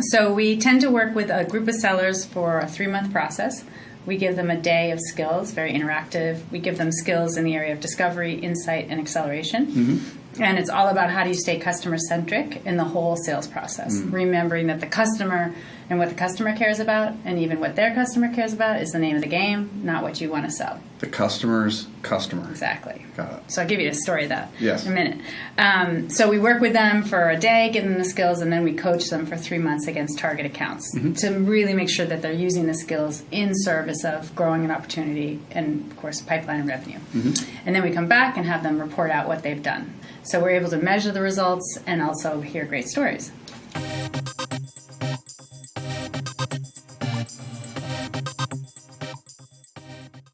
So we tend to work with a group of sellers for a three month process. We give them a day of skills, very interactive. We give them skills in the area of discovery, insight, and acceleration. And it's all about how do you stay customer centric in the whole sales process, remembering that the customer and what the customer cares about, and even what their customer cares about, is the name of the game, not what you want to sell. The customer's customer. Exactly. Got it. So I'll give you a story of that Yes. in a minute. Um, so we work with them for a day, give them the skills, and then we coach them for three months against target accounts Mm-hmm. to really make sure that they're using the skills in service of growing an opportunity and, of course, pipeline and revenue. Mm-hmm. And then we come back and have them report out what they've done. So we're able to measure the results and also hear great stories.